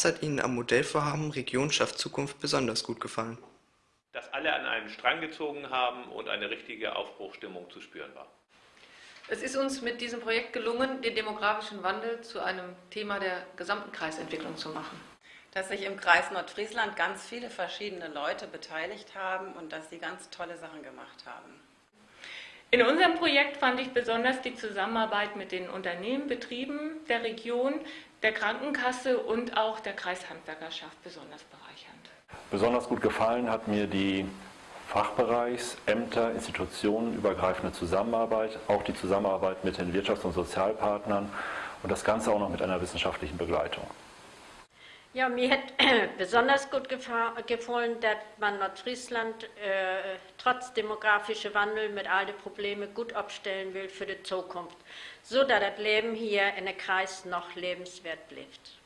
Was hat Ihnen am Modellvorhaben Region schafft Zukunft besonders gut gefallen? Dass alle an einem Strang gezogen haben und eine richtige Aufbruchstimmung zu spüren war. Es ist uns mit diesem Projekt gelungen, den demografischen Wandel zu einem Thema der gesamten Kreisentwicklung zu machen. Dass sich im Kreis Nordfriesland ganz viele verschiedene Leute beteiligt haben und dass sie ganz tolle Sachen gemacht haben. In unserem Projekt fand ich besonders die Zusammenarbeit mit den Unternehmen, Betrieben der Region, der Krankenkasse und auch der Kreishandwerkerschaft besonders bereichernd. Besonders gut gefallen hat mir die Fachbereichs-, Ämter-, institutionenübergreifende Zusammenarbeit, auch die Zusammenarbeit mit den Wirtschafts- und Sozialpartnern und das Ganze auch noch mit einer wissenschaftlichen Begleitung. Ja, mir hat besonders gut gefallen, dass man Nordfriesland äh, trotz demografischer Wandel mit all den Problemen gut abstellen will für die Zukunft, so dass das Leben hier in der Kreis noch lebenswert bleibt.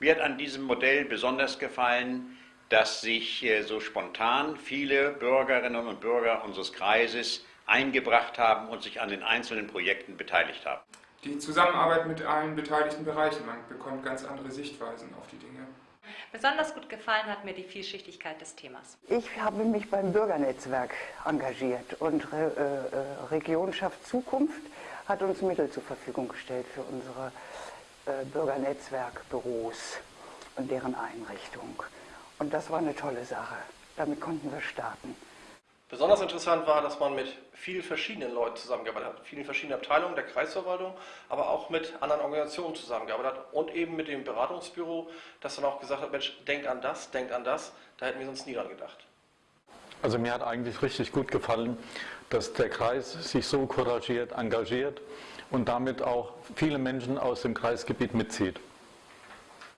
Mir hat an diesem Modell besonders gefallen, dass sich äh, so spontan viele Bürgerinnen und Bürger unseres Kreises eingebracht haben und sich an den einzelnen Projekten beteiligt haben die Zusammenarbeit mit allen beteiligten Bereichen. Man bekommt ganz andere Sichtweisen auf die Dinge. Besonders gut gefallen hat mir die Vielschichtigkeit des Themas. Ich habe mich beim Bürgernetzwerk engagiert und Re äh, äh Region schafft Zukunft hat uns Mittel zur Verfügung gestellt für unsere äh, Bürgernetzwerkbüros und deren Einrichtung. Und das war eine tolle Sache. Damit konnten wir starten. Besonders interessant war, dass man mit vielen verschiedenen Leuten zusammengearbeitet hat, vielen verschiedenen Abteilungen der Kreisverwaltung, aber auch mit anderen Organisationen zusammengearbeitet hat und eben mit dem Beratungsbüro, das dann auch gesagt hat, Mensch, denkt an das, denkt an das, da hätten wir sonst nie dran gedacht. Also mir hat eigentlich richtig gut gefallen, dass der Kreis sich so couragiert, engagiert und damit auch viele Menschen aus dem Kreisgebiet mitzieht.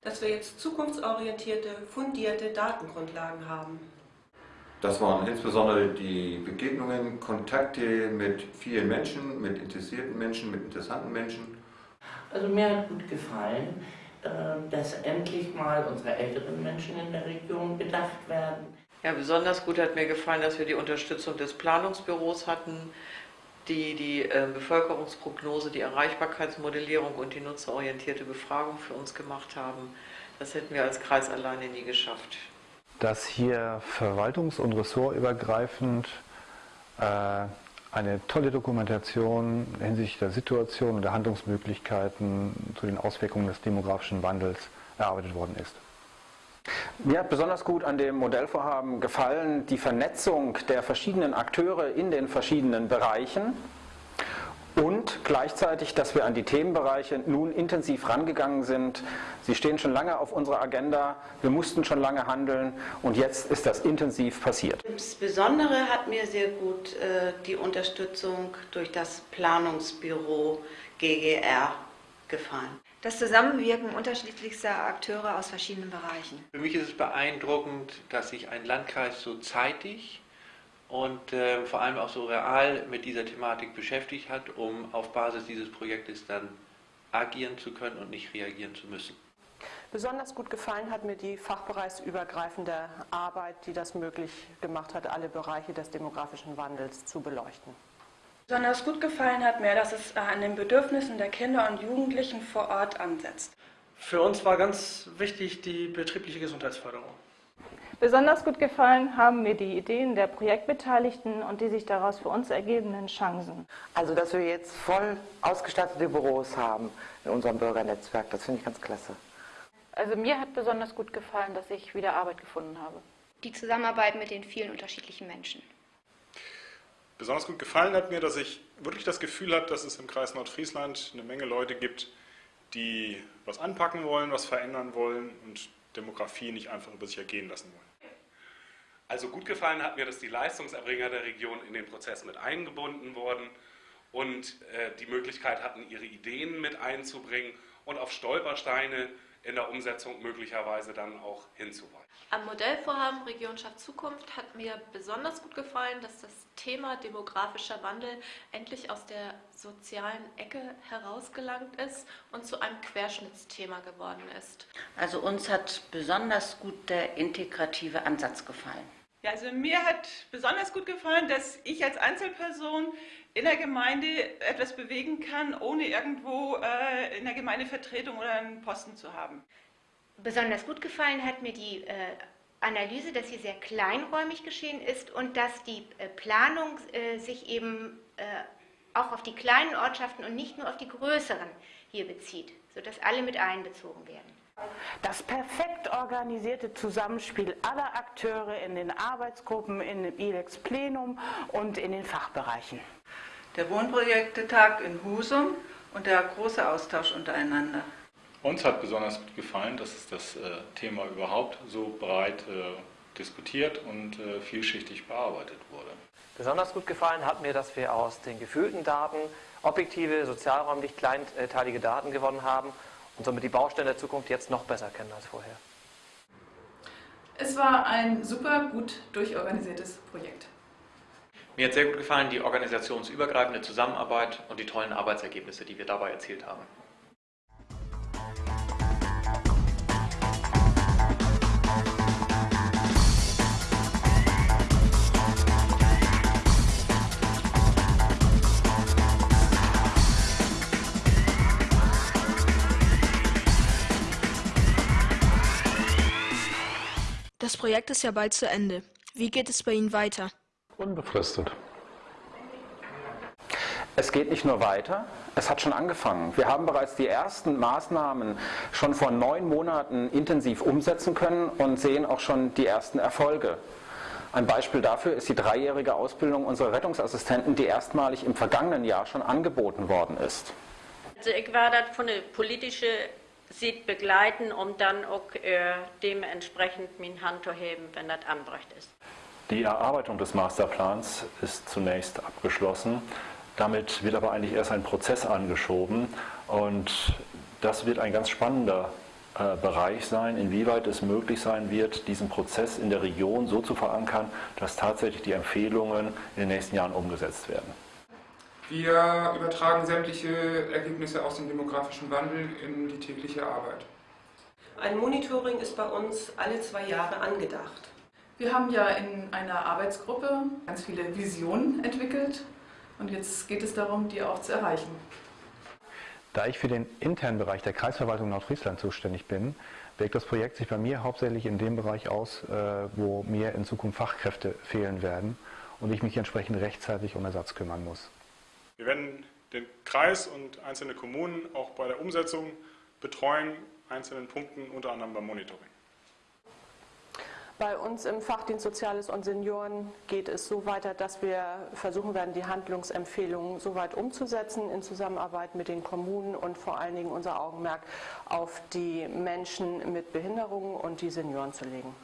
Dass wir jetzt zukunftsorientierte, fundierte Datengrundlagen haben. Das waren insbesondere die Begegnungen, Kontakte mit vielen Menschen, mit interessierten Menschen, mit interessanten Menschen. Also mir hat gut gefallen, äh, dass endlich mal unsere älteren Menschen in der Region bedacht werden. Ja, besonders gut hat mir gefallen, dass wir die Unterstützung des Planungsbüros hatten, die die äh, Bevölkerungsprognose, die Erreichbarkeitsmodellierung und die nutzerorientierte Befragung für uns gemacht haben. Das hätten wir als Kreis alleine nie geschafft dass hier verwaltungs- und ressortübergreifend äh, eine tolle Dokumentation hinsichtlich der Situation und der Handlungsmöglichkeiten zu den Auswirkungen des demografischen Wandels erarbeitet worden ist. Mir hat besonders gut an dem Modellvorhaben gefallen die Vernetzung der verschiedenen Akteure in den verschiedenen Bereichen und gleichzeitig, dass wir an die Themenbereiche nun intensiv rangegangen sind. Sie stehen schon lange auf unserer Agenda, wir mussten schon lange handeln und jetzt ist das intensiv passiert. Das Besondere hat mir sehr gut äh, die Unterstützung durch das Planungsbüro GGR gefallen. Das Zusammenwirken unterschiedlichster Akteure aus verschiedenen Bereichen. Für mich ist es beeindruckend, dass sich ein Landkreis so zeitig und äh, vor allem auch so real mit dieser Thematik beschäftigt hat, um auf Basis dieses Projektes dann agieren zu können und nicht reagieren zu müssen. Besonders gut gefallen hat mir die fachbereichsübergreifende Arbeit, die das möglich gemacht hat, alle Bereiche des demografischen Wandels zu beleuchten. Besonders gut gefallen hat mir, dass es an den Bedürfnissen der Kinder und Jugendlichen vor Ort ansetzt. Für uns war ganz wichtig die betriebliche Gesundheitsförderung. Besonders gut gefallen haben mir die Ideen der Projektbeteiligten und die sich daraus für uns ergebenden Chancen. Also, dass wir jetzt voll ausgestattete Büros haben in unserem Bürgernetzwerk, das finde ich ganz klasse. Also mir hat besonders gut gefallen, dass ich wieder Arbeit gefunden habe. Die Zusammenarbeit mit den vielen unterschiedlichen Menschen. Besonders gut gefallen hat mir, dass ich wirklich das Gefühl habe, dass es im Kreis Nordfriesland eine Menge Leute gibt, die was anpacken wollen, was verändern wollen und Demografie nicht einfach über sich ergehen lassen wollen. Also gut gefallen hat mir, dass die Leistungserbringer der Region in den Prozess mit eingebunden wurden und äh, die Möglichkeit hatten, ihre Ideen mit einzubringen und auf Stolpersteine in der Umsetzung möglicherweise dann auch hinzuweisen. Am Modellvorhaben Region schafft Zukunft hat mir besonders gut gefallen, dass das Thema demografischer Wandel endlich aus der sozialen Ecke herausgelangt ist und zu einem Querschnittsthema geworden ist. Also uns hat besonders gut der integrative Ansatz gefallen. Ja, also mir hat besonders gut gefallen, dass ich als Einzelperson in der Gemeinde etwas bewegen kann, ohne irgendwo äh, in der Gemeindevertretung oder einen Posten zu haben. Besonders gut gefallen hat mir die äh, Analyse, dass hier sehr kleinräumig geschehen ist und dass die äh, Planung äh, sich eben äh, auch auf die kleinen Ortschaften und nicht nur auf die größeren hier bezieht, sodass alle mit einbezogen werden. Das perfekt organisierte Zusammenspiel aller Akteure in den Arbeitsgruppen, in dem ILEX Plenum und in den Fachbereichen. Der Wohnprojektetag in Husum und der große Austausch untereinander. Uns hat besonders gut gefallen, dass das äh, Thema überhaupt so breit äh, diskutiert und äh, vielschichtig bearbeitet wurde. Besonders gut gefallen hat mir, dass wir aus den gefühlten Daten objektive, sozialräumlich kleinteilige Daten gewonnen haben und somit die Baustellen der Zukunft jetzt noch besser kennen als vorher. Es war ein super gut durchorganisiertes Projekt. Mir hat sehr gut gefallen die organisationsübergreifende Zusammenarbeit und die tollen Arbeitsergebnisse, die wir dabei erzielt haben. Das Projekt ist ja bald zu Ende. Wie geht es bei Ihnen weiter? Unbefristet. Es geht nicht nur weiter, es hat schon angefangen. Wir haben bereits die ersten Maßnahmen schon vor neun Monaten intensiv umsetzen können und sehen auch schon die ersten Erfolge. Ein Beispiel dafür ist die dreijährige Ausbildung unserer Rettungsassistenten, die erstmalig im vergangenen Jahr schon angeboten worden ist. Also ich war das von der politischen sieht begleiten, um dann auch äh, dementsprechend mein Hand zu heben, wenn das anbrecht ist. Die Erarbeitung des Masterplans ist zunächst abgeschlossen. Damit wird aber eigentlich erst ein Prozess angeschoben und das wird ein ganz spannender äh, Bereich sein, inwieweit es möglich sein wird, diesen Prozess in der Region so zu verankern, dass tatsächlich die Empfehlungen in den nächsten Jahren umgesetzt werden. Wir übertragen sämtliche Ergebnisse aus dem demografischen Wandel in die tägliche Arbeit. Ein Monitoring ist bei uns alle zwei Jahre angedacht. Wir haben ja in einer Arbeitsgruppe ganz viele Visionen entwickelt und jetzt geht es darum, die auch zu erreichen. Da ich für den internen Bereich der Kreisverwaltung Nordfriesland zuständig bin, wirkt das Projekt sich bei mir hauptsächlich in dem Bereich aus, äh, wo mir in Zukunft Fachkräfte fehlen werden und ich mich entsprechend rechtzeitig um Ersatz kümmern muss. Wir werden den Kreis und einzelne Kommunen auch bei der Umsetzung betreuen, einzelnen Punkten, unter anderem beim Monitoring. Bei uns im Fachdienst Soziales und Senioren geht es so weiter, dass wir versuchen werden, die Handlungsempfehlungen so weit umzusetzen in Zusammenarbeit mit den Kommunen und vor allen Dingen unser Augenmerk auf die Menschen mit Behinderungen und die Senioren zu legen.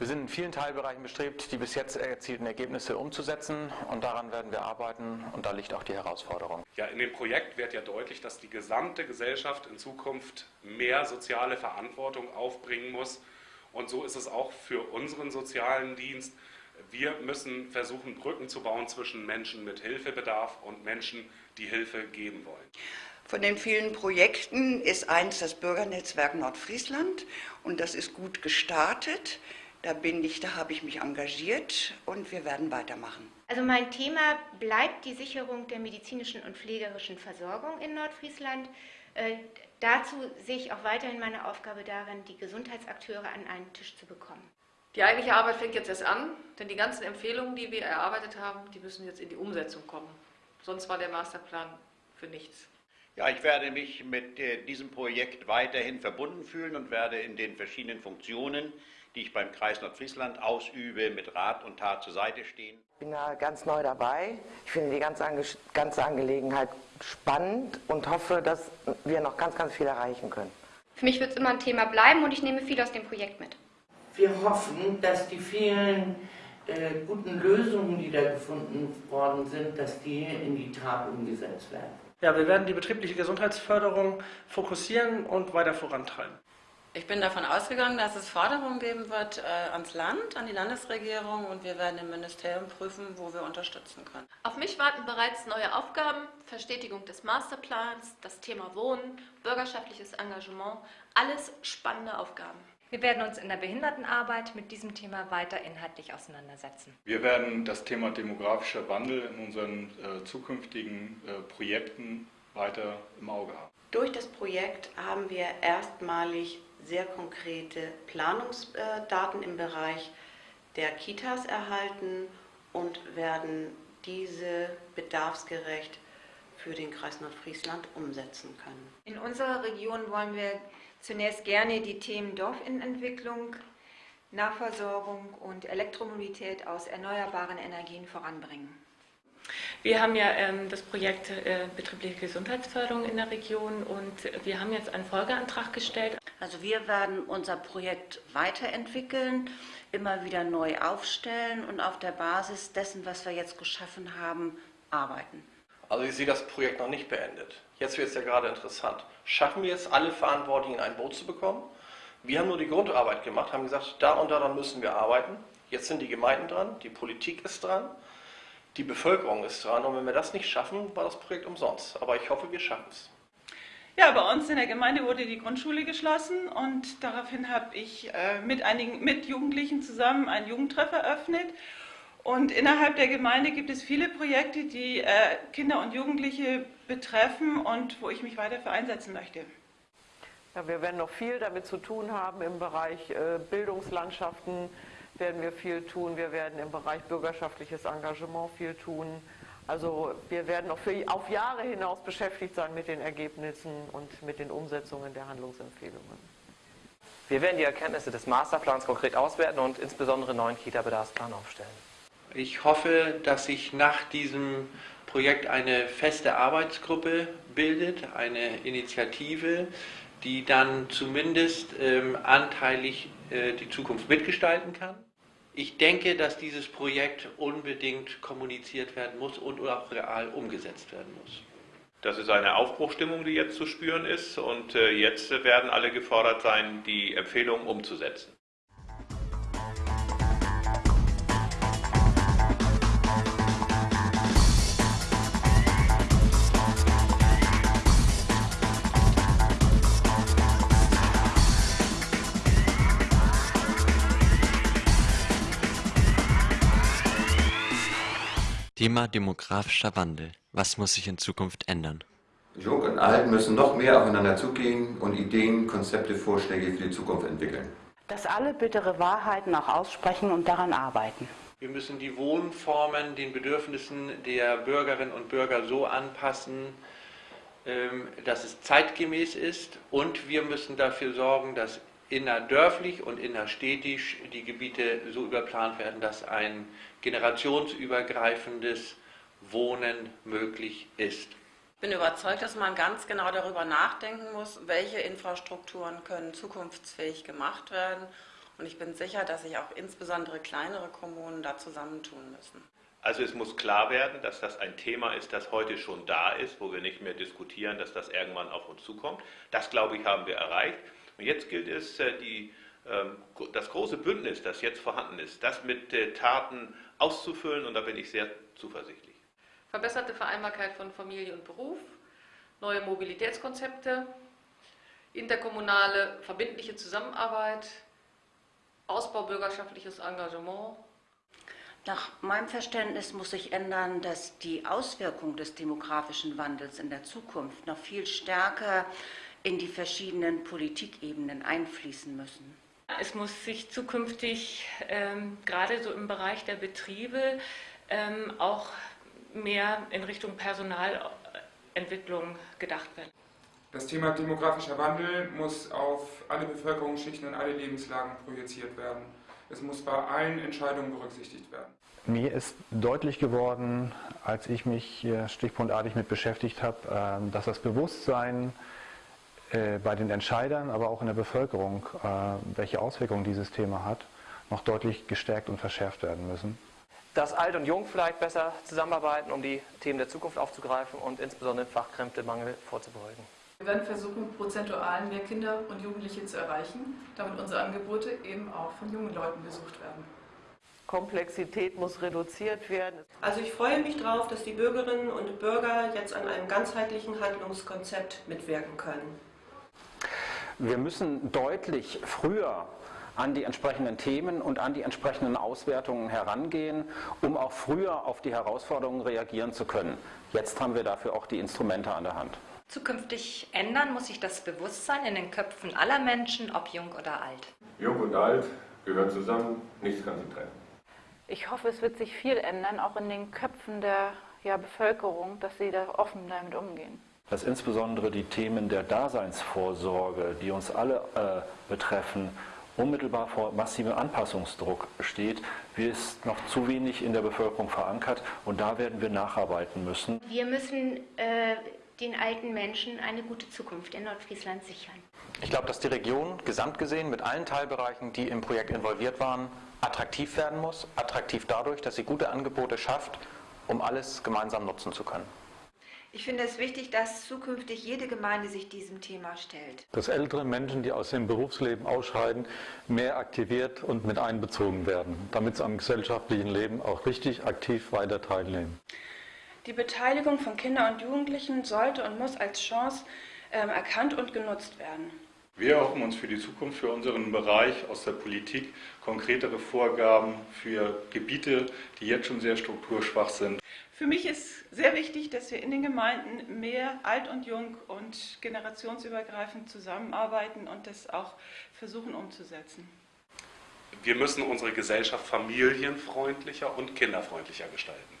Wir sind in vielen Teilbereichen bestrebt, die bis jetzt erzielten Ergebnisse umzusetzen und daran werden wir arbeiten und da liegt auch die Herausforderung. Ja, in dem Projekt wird ja deutlich, dass die gesamte Gesellschaft in Zukunft mehr soziale Verantwortung aufbringen muss und so ist es auch für unseren sozialen Dienst. Wir müssen versuchen, Brücken zu bauen zwischen Menschen mit Hilfebedarf und Menschen, die Hilfe geben wollen. Von den vielen Projekten ist eins das Bürgernetzwerk Nordfriesland und das ist gut gestartet. Da bin ich, da habe ich mich engagiert und wir werden weitermachen. Also mein Thema bleibt die Sicherung der medizinischen und pflegerischen Versorgung in Nordfriesland. Äh, dazu sehe ich auch weiterhin meine Aufgabe darin, die Gesundheitsakteure an einen Tisch zu bekommen. Die eigentliche Arbeit fängt jetzt erst an, denn die ganzen Empfehlungen, die wir erarbeitet haben, die müssen jetzt in die Umsetzung kommen. Sonst war der Masterplan für nichts. Ja, ich werde mich mit äh, diesem Projekt weiterhin verbunden fühlen und werde in den verschiedenen Funktionen die ich beim Kreis Nordfriesland ausübe, mit Rat und Tat zur Seite stehen. Ich bin da ganz neu dabei. Ich finde die ganze, Ange ganze Angelegenheit spannend und hoffe, dass wir noch ganz, ganz viel erreichen können. Für mich wird es immer ein Thema bleiben und ich nehme viel aus dem Projekt mit. Wir hoffen, dass die vielen äh, guten Lösungen, die da gefunden worden sind, dass die in die Tat umgesetzt werden. Ja, wir werden die betriebliche Gesundheitsförderung fokussieren und weiter vorantreiben. Ich bin davon ausgegangen, dass es Forderungen geben wird äh, ans Land, an die Landesregierung und wir werden im Ministerium prüfen, wo wir unterstützen können. Auf mich warten bereits neue Aufgaben, Verstetigung des Masterplans, das Thema Wohnen, bürgerschaftliches Engagement, alles spannende Aufgaben. Wir werden uns in der Behindertenarbeit mit diesem Thema weiter inhaltlich auseinandersetzen. Wir werden das Thema demografischer Wandel in unseren äh, zukünftigen äh, Projekten weiter im Auge haben. Durch das Projekt haben wir erstmalig sehr konkrete Planungsdaten im Bereich der Kitas erhalten und werden diese bedarfsgerecht für den Kreis Nordfriesland umsetzen können. In unserer Region wollen wir zunächst gerne die Themen Dorfentwicklung, Nahversorgung und Elektromobilität aus erneuerbaren Energien voranbringen. Wir haben ja ähm, das Projekt äh, betriebliche Gesundheitsförderung in der Region und wir haben jetzt einen Folgeantrag gestellt. Also wir werden unser Projekt weiterentwickeln, immer wieder neu aufstellen und auf der Basis dessen, was wir jetzt geschaffen haben, arbeiten. Also ich sehe das Projekt noch nicht beendet. Jetzt wird es ja gerade interessant. Schaffen wir es, alle Verantwortlichen in ein Boot zu bekommen? Wir haben nur die Grundarbeit gemacht, haben gesagt, da und daran müssen wir arbeiten. Jetzt sind die Gemeinden dran, die Politik ist dran, die Bevölkerung ist dran. Und wenn wir das nicht schaffen, war das Projekt umsonst. Aber ich hoffe, wir schaffen es. Ja, bei uns in der Gemeinde wurde die Grundschule geschlossen und daraufhin habe ich äh, mit einigen mit Jugendlichen zusammen einen Jugendtreff eröffnet und innerhalb der Gemeinde gibt es viele Projekte, die äh, Kinder und Jugendliche betreffen und wo ich mich weiter für einsetzen möchte. Ja, wir werden noch viel damit zu tun haben im Bereich äh, Bildungslandschaften werden wir viel tun. Wir werden im Bereich bürgerschaftliches Engagement viel tun. Also wir werden noch für, auf Jahre hinaus beschäftigt sein mit den Ergebnissen und mit den Umsetzungen der Handlungsempfehlungen. Wir werden die Erkenntnisse des Masterplans konkret auswerten und insbesondere einen neuen Kita-Bedarfsplan aufstellen. Ich hoffe, dass sich nach diesem Projekt eine feste Arbeitsgruppe bildet, eine Initiative, die dann zumindest ähm, anteilig äh, die Zukunft mitgestalten kann. Ich denke, dass dieses Projekt unbedingt kommuniziert werden muss und auch real umgesetzt werden muss. Das ist eine Aufbruchstimmung, die jetzt zu spüren ist und äh, jetzt werden alle gefordert sein, die Empfehlungen umzusetzen. Thema demografischer Wandel. Was muss sich in Zukunft ändern? Jung und Alt müssen noch mehr aufeinander zugehen und Ideen, Konzepte, Vorschläge für die Zukunft entwickeln. Dass alle bittere Wahrheiten auch aussprechen und daran arbeiten. Wir müssen die Wohnformen den Bedürfnissen der Bürgerinnen und Bürger so anpassen, ähm, dass es zeitgemäß ist und wir müssen dafür sorgen, dass innerdörflich und innerstädtisch die Gebiete so überplant werden, dass ein generationsübergreifendes Wohnen möglich ist. Ich bin überzeugt, dass man ganz genau darüber nachdenken muss, welche Infrastrukturen können zukunftsfähig gemacht werden. Und ich bin sicher, dass sich auch insbesondere kleinere Kommunen da zusammentun müssen. Also es muss klar werden, dass das ein Thema ist, das heute schon da ist, wo wir nicht mehr diskutieren, dass das irgendwann auf uns zukommt. Das, glaube ich, haben wir erreicht. Und jetzt gilt es, äh, die, ähm, das große Bündnis, das jetzt vorhanden ist, das mit äh, Taten auszufüllen und da bin ich sehr zuversichtlich. Verbesserte Vereinbarkeit von Familie und Beruf, neue Mobilitätskonzepte, interkommunale verbindliche Zusammenarbeit, Ausbau bürgerschaftliches Engagement. Nach meinem Verständnis muss sich ändern, dass die Auswirkungen des demografischen Wandels in der Zukunft noch viel stärker in die verschiedenen Politikebenen einfließen müssen. Es muss sich zukünftig ähm, gerade so im Bereich der Betriebe ähm, auch mehr in Richtung Personalentwicklung gedacht werden. Das Thema demografischer Wandel muss auf alle Bevölkerungsschichten und alle Lebenslagen projiziert werden. Es muss bei allen Entscheidungen berücksichtigt werden. Mir ist deutlich geworden, als ich mich stichpunktartig mit beschäftigt habe, ähm, dass das Bewusstsein bei den Entscheidern, aber auch in der Bevölkerung, äh, welche Auswirkungen dieses Thema hat, noch deutlich gestärkt und verschärft werden müssen. Dass Alt und Jung vielleicht besser zusammenarbeiten, um die Themen der Zukunft aufzugreifen und insbesondere den Fachkräftemangel vorzubeugen. Wir werden versuchen, prozentual mehr Kinder und Jugendliche zu erreichen, damit unsere Angebote eben auch von jungen Leuten besucht werden. Komplexität muss reduziert werden. Also ich freue mich darauf, dass die Bürgerinnen und Bürger jetzt an einem ganzheitlichen Handlungskonzept mitwirken können. Wir müssen deutlich früher an die entsprechenden Themen und an die entsprechenden Auswertungen herangehen, um auch früher auf die Herausforderungen reagieren zu können. Jetzt haben wir dafür auch die Instrumente an der Hand. Zukünftig ändern muss sich das Bewusstsein in den Köpfen aller Menschen, ob jung oder alt. Jung und alt gehören zusammen, nichts kann sie trennen. Ich hoffe, es wird sich viel ändern, auch in den Köpfen der ja, Bevölkerung, dass sie da offen damit umgehen. Dass insbesondere die Themen der Daseinsvorsorge, die uns alle äh, betreffen, unmittelbar vor massivem Anpassungsdruck steht, wir ist noch zu wenig in der Bevölkerung verankert und da werden wir nacharbeiten müssen. Wir müssen äh, den alten Menschen eine gute Zukunft in Nordfriesland sichern. Ich glaube, dass die Region gesamt gesehen mit allen Teilbereichen, die im Projekt involviert waren, attraktiv werden muss. Attraktiv dadurch, dass sie gute Angebote schafft, um alles gemeinsam nutzen zu können. Ich finde es wichtig, dass zukünftig jede Gemeinde sich diesem Thema stellt. Dass ältere Menschen, die aus dem Berufsleben ausscheiden, mehr aktiviert und mit einbezogen werden, damit sie am gesellschaftlichen Leben auch richtig aktiv weiter teilnehmen. Die Beteiligung von Kindern und Jugendlichen sollte und muss als Chance ähm, erkannt und genutzt werden. Wir erhoffen uns für die Zukunft, für unseren Bereich aus der Politik konkretere Vorgaben für Gebiete, die jetzt schon sehr strukturschwach sind. Für mich ist sehr wichtig, dass wir in den Gemeinden mehr alt und jung und generationsübergreifend zusammenarbeiten und das auch versuchen umzusetzen. Wir müssen unsere Gesellschaft familienfreundlicher und kinderfreundlicher gestalten.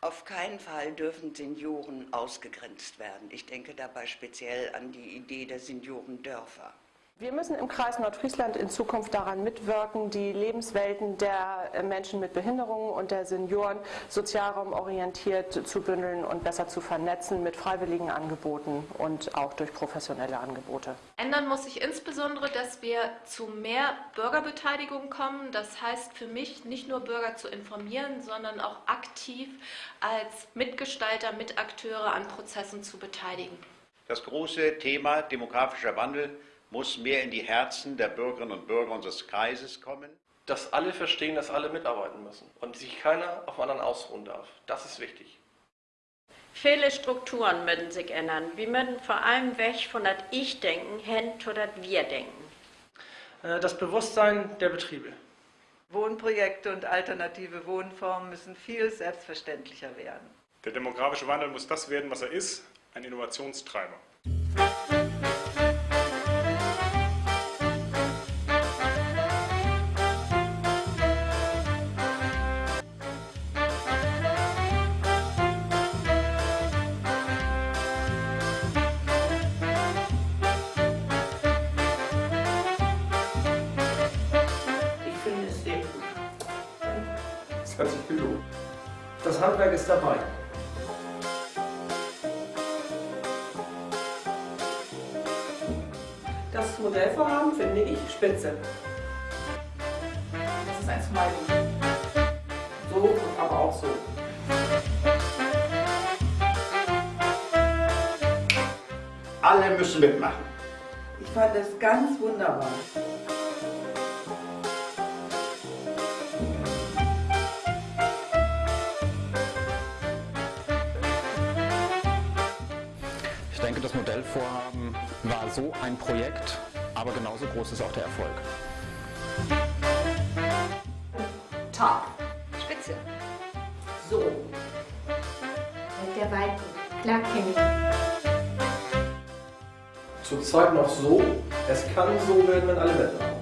Auf keinen Fall dürfen Senioren ausgegrenzt werden. Ich denke dabei speziell an die Idee der Seniorendörfer. Wir müssen im Kreis Nordfriesland in Zukunft daran mitwirken, die Lebenswelten der Menschen mit Behinderungen und der Senioren sozialraumorientiert zu bündeln und besser zu vernetzen mit freiwilligen Angeboten und auch durch professionelle Angebote. Ändern muss sich insbesondere, dass wir zu mehr Bürgerbeteiligung kommen. Das heißt für mich nicht nur Bürger zu informieren, sondern auch aktiv als Mitgestalter, Mitakteure an Prozessen zu beteiligen. Das große Thema demografischer Wandel muss mehr in die Herzen der Bürgerinnen und Bürger unseres Kreises kommen. Dass alle verstehen, dass alle mitarbeiten müssen und sich keiner auf anderen ausruhen darf. Das ist wichtig. Viele Strukturen müssen sich ändern. Wir müssen vor allem weg von das Ich-Denken hin zu das Wir-Denken. Äh, das Bewusstsein der Betriebe. Wohnprojekte und alternative Wohnformen müssen viel selbstverständlicher werden. Der demografische Wandel muss das werden, was er ist, ein Innovationstreiber. Dabei. Das Modellvorhaben finde ich spitze. Das ist ein Smiley. So und aber auch so. Alle müssen mitmachen. Ich fand es ganz wunderbar. So ein Projekt, aber genauso groß ist auch der Erfolg. Top. Spitze. So. Mit der Weiten. Klar kenne ich. Zurzeit noch so, es kann so werden, wenn alle mitmachen.